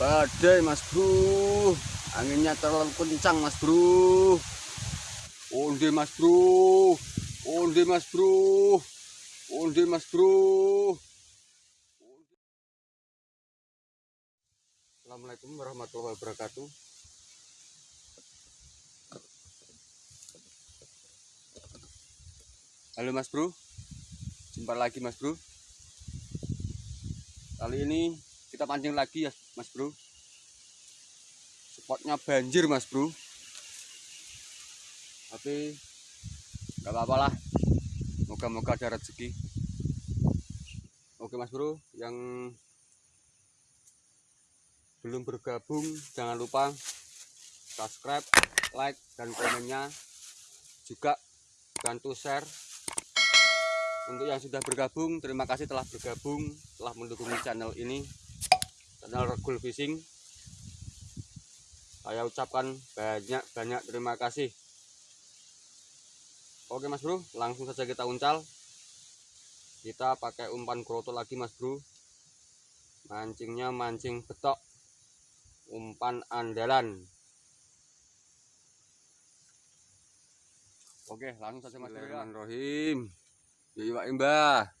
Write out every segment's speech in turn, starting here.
badai mas bro. Anginnya terlalu kencang mas bro. Onde mas bro? Onde mas bro? Onde mas bro? Assalamualaikum warahmatullahi wabarakatuh. Halo mas bro. Jumpa lagi mas bro. Kali ini kita pancing lagi ya mas bro. Spotnya banjir mas bro. Tapi nggak apa-apa lah. Moga-moga ada rezeki. Oke mas bro Yang belum bergabung Jangan lupa subscribe, like, dan komennya. Juga bantu share. Untuk yang sudah bergabung terima kasih telah bergabung telah mendukung channel ini channel Regul Fishing. Saya ucapkan banyak banyak terima kasih. Oke mas bro langsung saja kita uncal. Kita pakai umpan kroto lagi mas bro. Mancingnya mancing betok. Umpan andalan. Oke langsung saja mas bro ya. Iya Pak Mbah.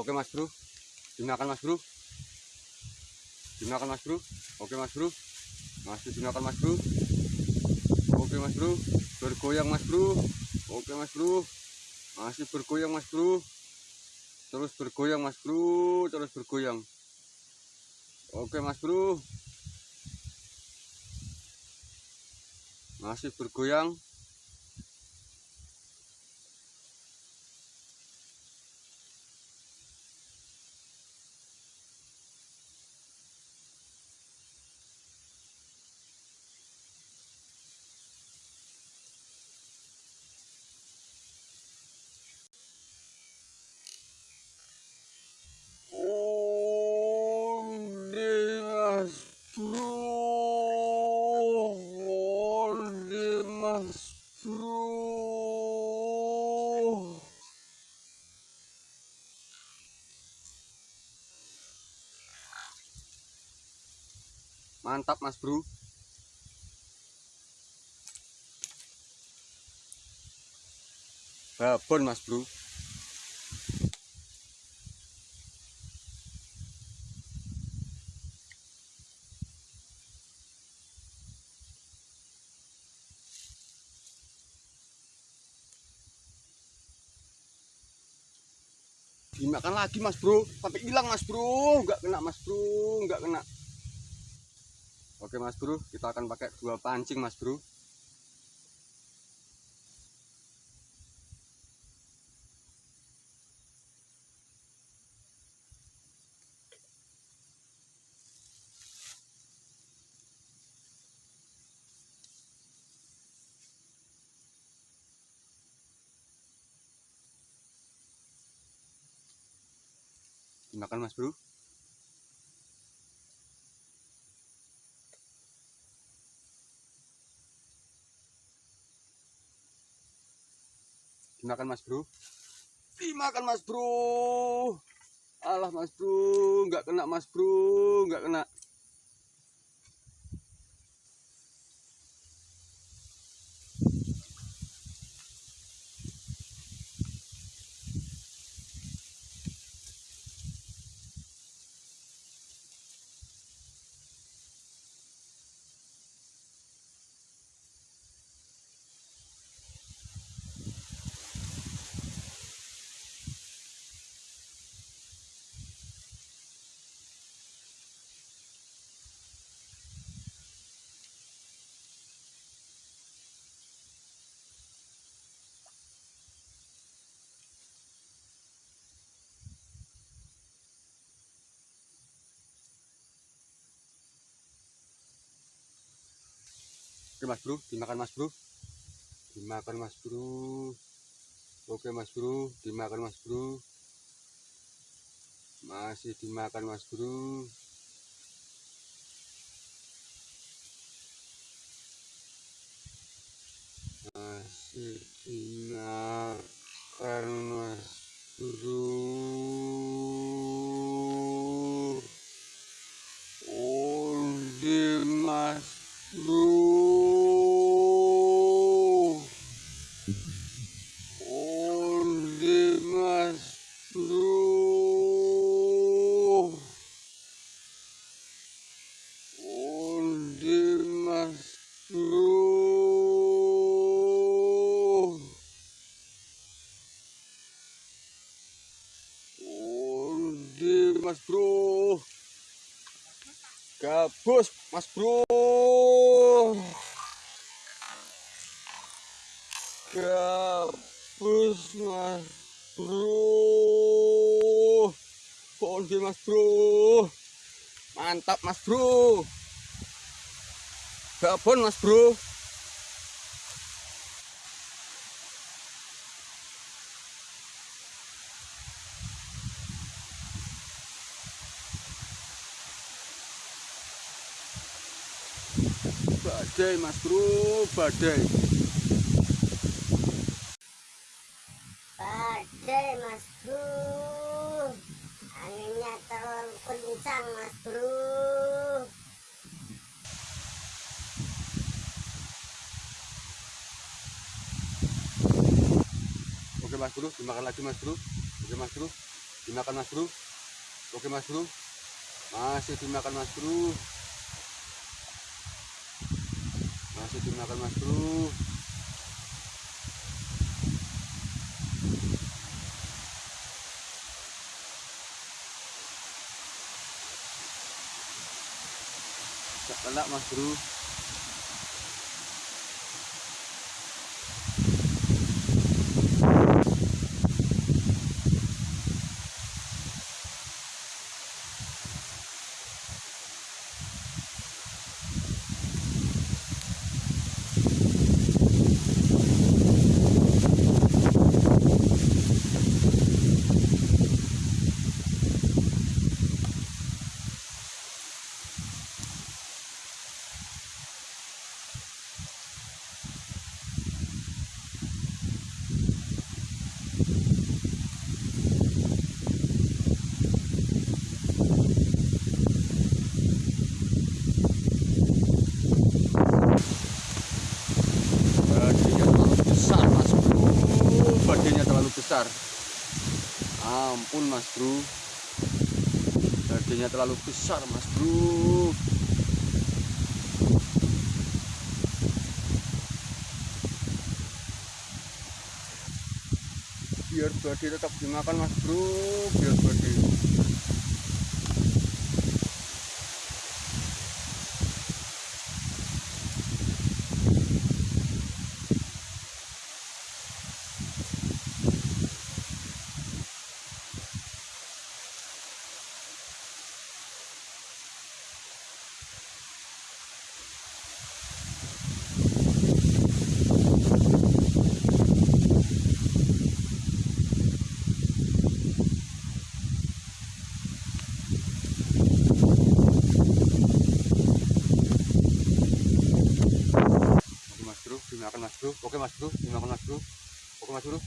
Oke Mas Bro. Dimakan Mas Bro. Dimakan Mas Bro. Oke Mas Bro. Masih dimakan Mas Bro. Oke Mas Bro. Bergoyang Mas Bro. Oke mas bro Masih bergoyang mas bro Terus bergoyang mas bro Terus bergoyang Oke mas bro Masih bergoyang mantap mas bro. Babon mas bro. Dimakan lagi mas bro. Sampai hilang mas bro. Nggak kena mas bro. Nggak kena oke mas bro kita akan pakai dua pancing mas bro. Dimakan mas bro dimakan mas bro? Dimakan mas bro? Alah mas bro nggak kena mas bro nggak kena Mas bro, dimakan mas bro. Dimakan mas bro. Oke mas bro, dimakan mas bro. Masih dimakan mas bro. Masih dimakan mas bro. Onde mas bro Onde mas bro Onde mas bro Onde mas bro Gabus mas bro. Gabus mas bro. Onde mas bro? Mantap mas bro. Gabon mas bro badai mas bro badai. Badai mas bro. Anginnya terlalu kencang mas bro. Oke mas bro dimakan lagi mas bro. Oke mas bro dimakan mas bro. Oke mas bro. Masih dimakan mas bro masih dimakan mas bro kelak mas bro Badannya terlalu besar mas bro Badannya terlalu besar Ampun mas bro. Badannya terlalu besar mas bro. Biar badai tetap dimakan mas bro. Biar badai Oke mas bro, dimakan mas bro. Oke mas bro, dimakan mas bro. Oke mas bro,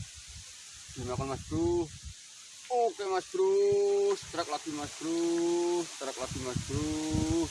dimakan mas bro. Oke mas bro, strike lagi mas bro, strike lagi mas bro.